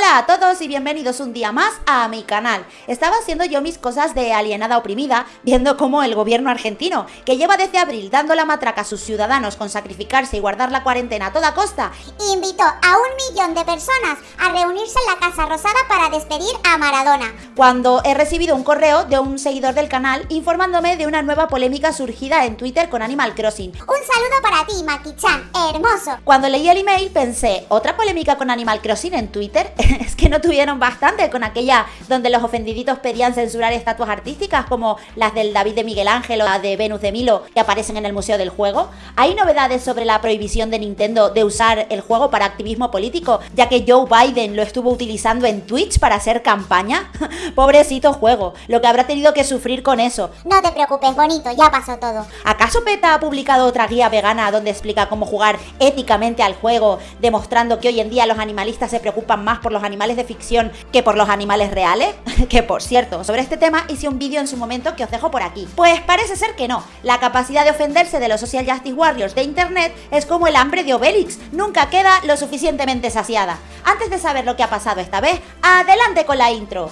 Hola a todos y bienvenidos un día más a mi canal. Estaba haciendo yo mis cosas de alienada oprimida, viendo cómo el gobierno argentino, que lleva desde abril dando la matraca a sus ciudadanos con sacrificarse y guardar la cuarentena a toda costa, invitó a un millón de personas a reunirse en la Casa Rosada para despedir a Maradona. Cuando he recibido un correo de un seguidor del canal informándome de una nueva polémica surgida en Twitter con Animal Crossing. Un saludo para ti, Maki-chan, hermoso. Cuando leí el email pensé, ¿otra polémica con Animal Crossing en Twitter? es que no tuvieron bastante con aquella donde los ofendiditos pedían censurar estatuas artísticas como las del David de Miguel Ángel o la de Venus de Milo que aparecen en el Museo del Juego. ¿Hay novedades sobre la prohibición de Nintendo de usar el juego para activismo político, ya que Joe Biden lo estuvo utilizando en Twitch para hacer campaña? Pobrecito juego, lo que habrá tenido que sufrir con eso. No te preocupes, bonito, ya pasó todo. ¿Acaso PETA ha publicado otra guía vegana donde explica cómo jugar éticamente al juego, demostrando que hoy en día los animalistas se preocupan más por los animales de ficción que por los animales reales? que por cierto, sobre este tema hice un vídeo en su momento que os dejo por aquí. Pues parece ser que no. La capacidad de ofenderse de los social justice warriors de internet es como el hambre de Obelix, nunca queda lo suficientemente saciada. Antes de saber lo que ha pasado esta vez, adelante con la intro.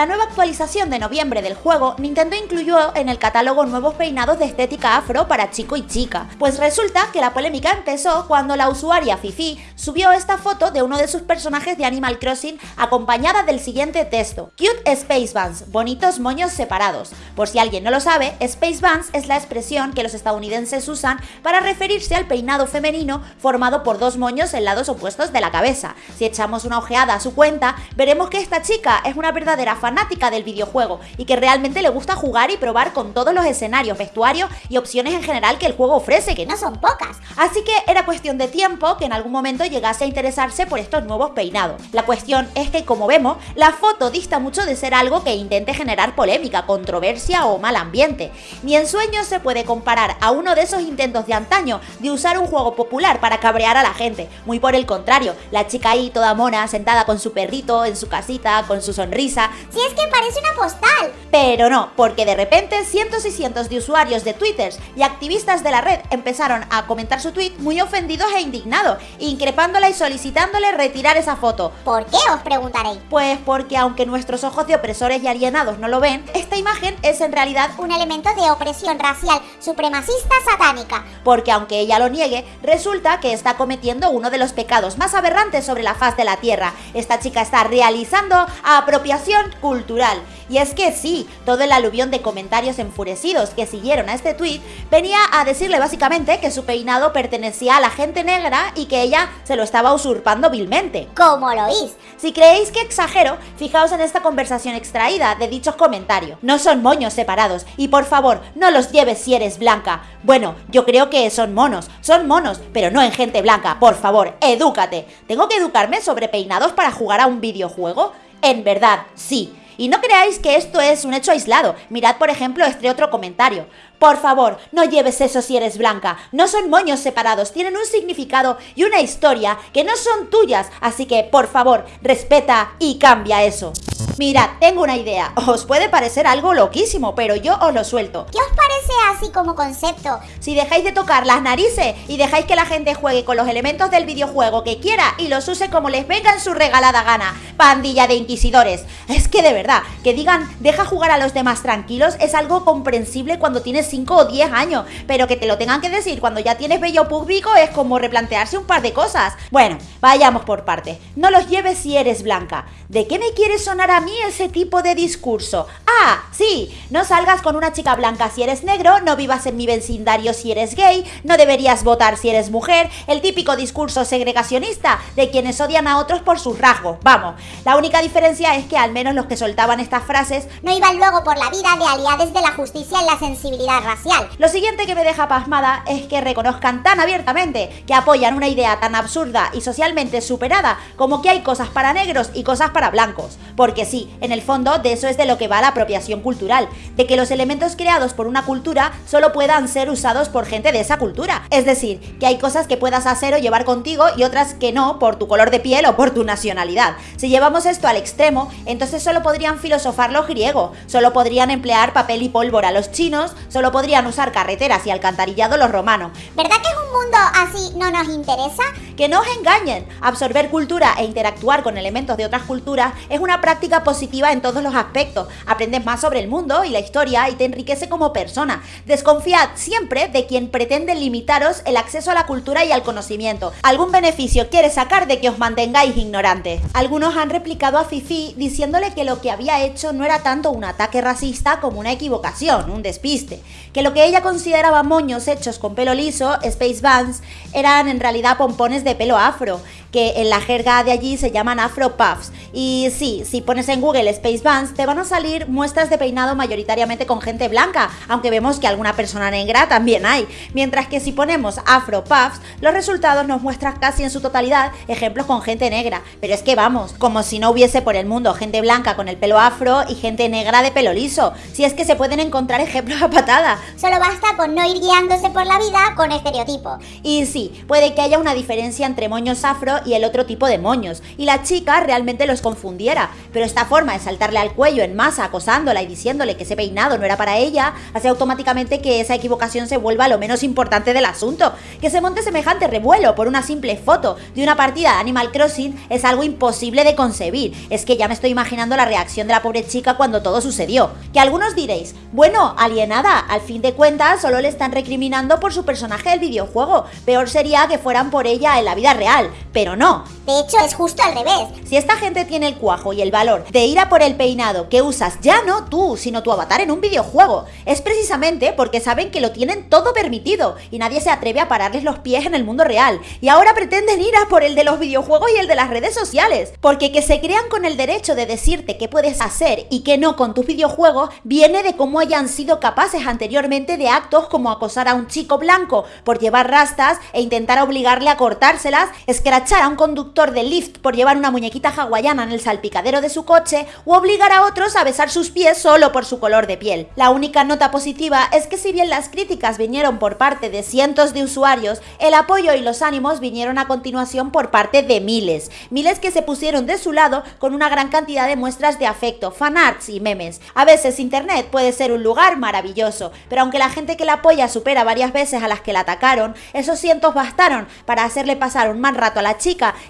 La nueva actualización de noviembre del juego, Nintendo incluyó en el catálogo nuevos peinados de estética afro para chico y chica. Pues resulta que la polémica empezó cuando la usuaria Fifi subió esta foto de uno de sus personajes de Animal Crossing acompañada del siguiente texto. Cute Space Buns, bonitos moños separados. Por si alguien no lo sabe, Space Buns es la expresión que los estadounidenses usan para referirse al peinado femenino formado por dos moños en lados opuestos de la cabeza. Si echamos una ojeada a su cuenta, veremos que esta chica es una verdadera fanática del videojuego y que realmente le gusta jugar y probar con todos los escenarios, vestuarios y opciones en general que el juego ofrece, que no son pocas. Así que era cuestión de tiempo que en algún momento llegase a interesarse por estos nuevos peinados. La cuestión es que, como vemos, la foto dista mucho de ser algo que intente generar polémica, controversia o mal ambiente. Ni en sueños se puede comparar a uno de esos intentos de antaño de usar un juego popular para cabrear a la gente. Muy por el contrario, la chica ahí toda mona, sentada con su perrito en su casita, con su sonrisa, si es que parece una postal. Pero no, porque de repente cientos y cientos de usuarios de Twitter y activistas de la red empezaron a comentar su tweet muy ofendidos e indignados, increpándola y solicitándole retirar esa foto. ¿Por qué os preguntaréis? Pues porque aunque nuestros ojos de opresores y alienados no lo ven, esta imagen es en realidad un elemento de opresión racial supremacista satánica. Porque aunque ella lo niegue, resulta que está cometiendo uno de los pecados más aberrantes sobre la faz de la Tierra. Esta chica está realizando apropiación cultural. Y es que sí, todo el aluvión de comentarios enfurecidos que siguieron a este tweet venía a decirle básicamente que su peinado pertenecía a la gente negra y que ella se lo estaba usurpando vilmente. ¿Cómo lo oís? Si creéis que exagero, fijaos en esta conversación extraída de dichos comentarios. No son moños separados y por favor, no los lleves si eres blanca. Bueno, yo creo que son monos, son monos, pero no en gente blanca. Por favor, edúcate. ¿Tengo que educarme sobre peinados para jugar a un videojuego? En verdad, sí. Y no creáis que esto es un hecho aislado. Mirad, por ejemplo, este otro comentario. Por favor, no lleves eso si eres blanca. No son moños separados, tienen un significado y una historia que no son tuyas. Así que, por favor, respeta y cambia eso. Mirad, tengo una idea. Os puede parecer algo loquísimo, pero yo os lo suelto. ¿Qué os parece así como concepto? Si dejáis de tocar las narices y dejáis que la gente juegue con los elementos del videojuego que quiera y los use como les venga en su regalada gana, pandilla de inquisidores. Es que de verdad, que digan deja jugar a los demás tranquilos es algo comprensible cuando tienes 5 o 10 años, pero que te lo tengan que decir cuando ya tienes bello público es como replantearse un par de cosas. Bueno, vayamos por partes. No los lleves si eres blanca. ¿De qué me quieres sonar a mí ese tipo de discurso? Ah, sí, no salgas con una chica blanca si eres negro, no vivas en mi vecindario si eres gay, no deberías votar si eres mujer, el típico discurso segregacionista de quienes odian a otros por sus rasgos. Vamos, la única diferencia es que al menos los que soltaban estas frases no iban luego por la vida de aliados de la justicia en la sensibilidad racial. Lo siguiente que me deja pasmada es que reconozcan tan abiertamente que apoyan una idea tan absurda y socialmente superada como que hay cosas para negros y cosas para blancos. Porque sí, en el fondo de eso es de lo que va la apropiación cultural, de que los elementos creados por una cultura solo puedan ser usados por gente de esa cultura. Es decir, que hay cosas que puedas hacer o llevar contigo y otras que no por tu color de piel o por tu nacionalidad. Si llevamos esto al extremo, entonces solo podrían filosofar los griegos, solo podrían emplear papel y pólvora los chinos, solo podrían usar carreteras y alcantarillado los romanos. ¿Verdad que un mundo así no nos interesa? Que no os engañen, absorber cultura e interactuar con elementos de otras culturas es una práctica positiva en todos los aspectos. Aprendes más sobre el mundo y la historia y te enriquece como persona. Desconfiad siempre de quien pretende limitaros el acceso a la cultura y al conocimiento. Algún beneficio quiere sacar de que os mantengáis ignorantes. Algunos han replicado a Fifi diciéndole que lo que había hecho no era tanto un ataque racista como una equivocación, un despiste, que lo que ella consideraba moños hechos con pelo liso, Space Bands, eran en realidad pompones de pelo afro, que en la jerga de allí se llaman Afro Puffs. Y sí, si pones en Google Space Bands, te van a salir muestras de peinado mayoritariamente con gente blanca, aunque vemos que alguna persona negra también hay. Mientras que si ponemos Afro Puffs, los resultados nos muestran casi en su totalidad ejemplos con gente negra. Pero es que vamos, como si no hubiese por el mundo gente blanca con el pelo afro y gente negra de pelo liso. Si es que se pueden encontrar ejemplos a patada. Solo basta con no ir guiándose por la vida con estereotipos. Y sí, puede que haya una diferencia entre moños afro y el otro tipo de moños, y la chica realmente los confundiera, pero esta forma de saltarle al cuello en masa acosándola y diciéndole que ese peinado no era para ella, hace automáticamente que esa equivocación se vuelva lo menos importante del asunto. Que se monte semejante revuelo por una simple foto de una partida de Animal Crossing es algo imposible de concebir. Es que ya me estoy imaginando la reacción de la pobre chica cuando todo sucedió. Que algunos diréis, bueno, alienada, al fin de cuentas solo le están recriminando por su personaje del videojuego. Peor sería que fueran por ella en la vida real, pero no. De hecho, es justo al revés. Si esta gente tiene el cuajo y el valor de ir a por el peinado que usas ya no tú, sino tu avatar en un videojuego, es precisamente porque saben que lo tienen todo permitido y nadie se atreve a pararles los pies en el mundo real. Y ahora pretenden ir a por el de los videojuegos y el de las redes sociales. Porque que se crean con el derecho de decirte qué puedes hacer y qué no con tus videojuegos viene de cómo hayan sido capaces anteriormente de actos como acosar a un chico blanco por llevar rastas e intentar obligarle a cortárselas, escrachar a un conductor de Lyft por llevar una muñequita hawaiana en el salpicadero de su coche o obligar a otros a besar sus pies solo por su color de piel. La única nota positiva es que si bien las críticas vinieron por parte de cientos de usuarios, el apoyo y los ánimos vinieron a continuación por parte de miles, miles que se pusieron de su lado con una gran cantidad de muestras de afecto, fanarts y memes. A veces internet puede ser un lugar maravilloso, pero aunque la gente que la apoya supera varias veces a las que la atacaron, esos cientos bastaron para hacerle pasar un mal rato a la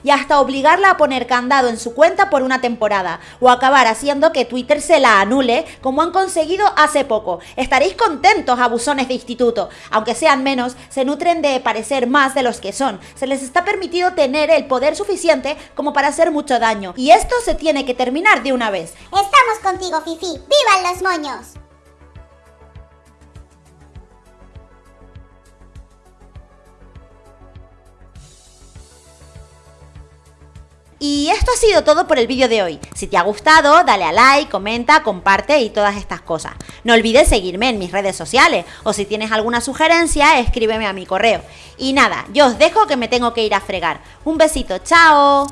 y hasta obligarla a poner candado en su cuenta por una temporada, o acabar haciendo que Twitter se la anule, como han conseguido hace poco. Estaréis contentos, abusones de instituto. Aunque sean menos, se nutren de parecer más de los que son. Se les está permitido tener el poder suficiente como para hacer mucho daño. Y esto se tiene que terminar de una vez. Estamos contigo, Fifi. ¡Vivan los moños! Y esto ha sido todo por el vídeo de hoy. Si te ha gustado, dale a like, comenta, comparte y todas estas cosas. No olvides seguirme en mis redes sociales o si tienes alguna sugerencia, escríbeme a mi correo. Y nada, yo os dejo que me tengo que ir a fregar. Un besito, chao.